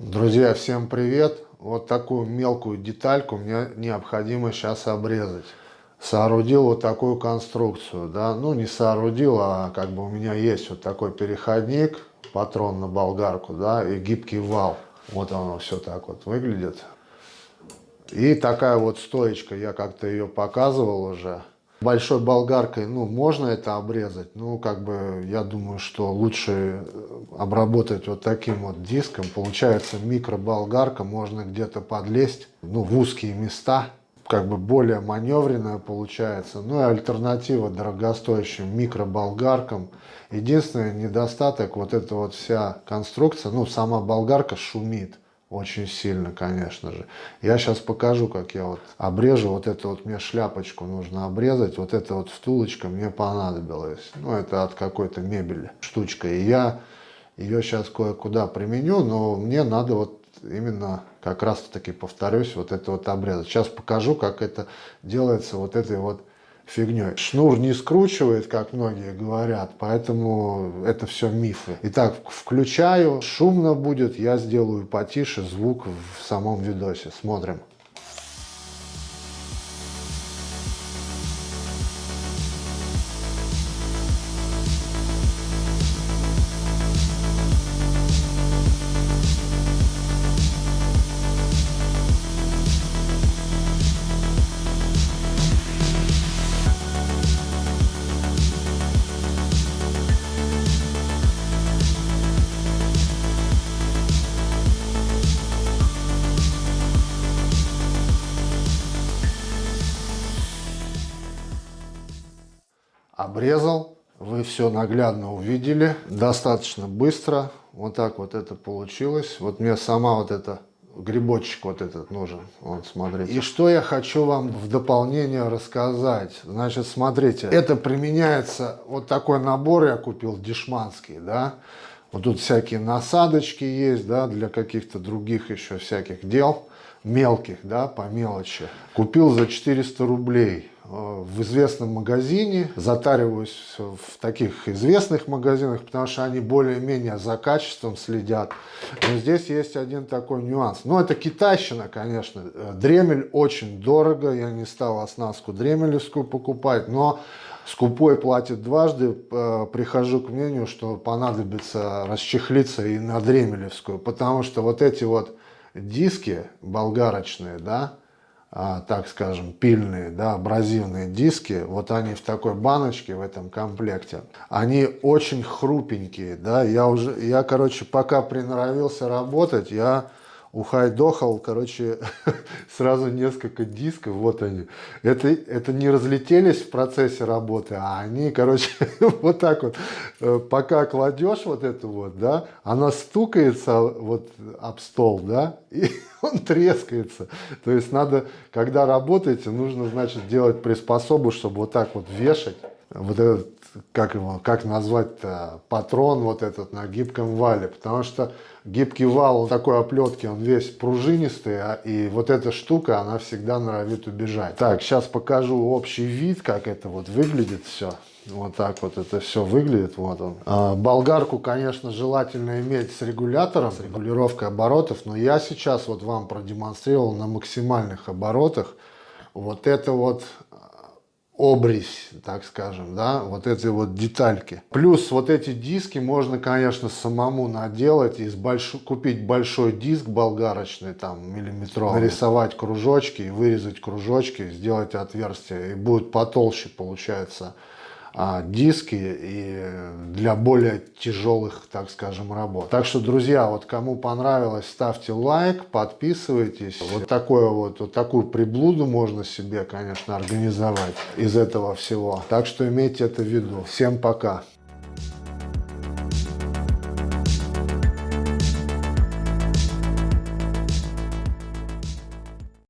Друзья, всем привет! Вот такую мелкую детальку мне необходимо сейчас обрезать. Соорудил вот такую конструкцию, да, ну не соорудил, а как бы у меня есть вот такой переходник, патрон на болгарку, да, и гибкий вал. Вот оно все так вот выглядит. И такая вот стоечка, я как-то ее показывал уже. Большой болгаркой, ну, можно это обрезать, ну, как бы, я думаю, что лучше обработать вот таким вот диском. Получается, микроболгарка, можно где-то подлезть, ну, в узкие места, как бы более маневренная получается. Ну, и альтернатива дорогостоящим микроболгаркам. Единственный недостаток, вот эта вот вся конструкция, ну, сама болгарка шумит очень сильно, конечно же. Я сейчас покажу, как я вот обрежу. Вот эту вот мне шляпочку нужно обрезать. Вот эта вот втулочка мне понадобилась. Ну, это от какой-то мебели штучка. И я ее сейчас кое-куда применю, но мне надо вот именно как раз-таки, повторюсь, вот это вот обрезать. Сейчас покажу, как это делается вот этой вот фигней. Шнур не скручивает, как многие говорят, поэтому это все мифы. Итак, включаю, шумно будет, я сделаю потише звук в самом видосе. Смотрим. Обрезал. Вы все наглядно увидели, достаточно быстро. Вот так вот это получилось. Вот мне сама вот эта грибочек вот этот нужен. Вот, смотрите. И что я хочу вам в дополнение рассказать. Значит, смотрите, это применяется, вот такой набор я купил, дешманский, да. Вот тут всякие насадочки есть, да, для каких-то других еще всяких дел, мелких, да, по мелочи. Купил за 400 рублей в известном магазине, затариваюсь в таких известных магазинах, потому что они более-менее за качеством следят. Но здесь есть один такой нюанс. Ну, это китайщина, конечно. Дремель очень дорого, я не стал оснастку дремелевскую покупать, но скупой платит дважды. Э, прихожу к мнению, что понадобится расчехлиться и на дремелевскую, потому что вот эти вот диски болгарочные, да, так скажем, пильные, да, абразивные диски, вот они в такой баночке, в этом комплекте, они очень хрупенькие, да, я уже, я, короче, пока приноровился работать, я ухайдохал, короче, сразу несколько дисков, вот они. Это, это не разлетелись в процессе работы, а они, короче, вот так вот, э, пока кладешь вот эту вот, да, она стукается вот об стол, да, и он трескается. То есть надо, когда работаете, нужно, значит, делать приспособу, чтобы вот так вот вешать вот этот, как его, как назвать-то, патрон вот этот на гибком вале, потому что гибкий вал такой оплетки, он весь пружинистый, а, и вот эта штука, она всегда норовит убежать. Так, сейчас покажу общий вид, как это вот выглядит все. Вот так вот это все выглядит, вот он. А, болгарку, конечно, желательно иметь с регулятором, с регулировкой оборотов, но я сейчас вот вам продемонстрировал на максимальных оборотах. Вот это вот обрезь, так скажем, да, вот эти вот детальки. Плюс вот эти диски можно, конечно, самому наделать, из больш... купить большой диск болгарочный, там, миллиметровый, нарисовать кружочки, вырезать кружочки, сделать отверстие, и будет потолще, получается, диски и для более тяжелых, так скажем, работ. Так что, друзья, вот кому понравилось, ставьте лайк, подписывайтесь. Вот, такое вот, вот такую приблуду можно себе, конечно, организовать из этого всего. Так что имейте это в виду. Всем пока!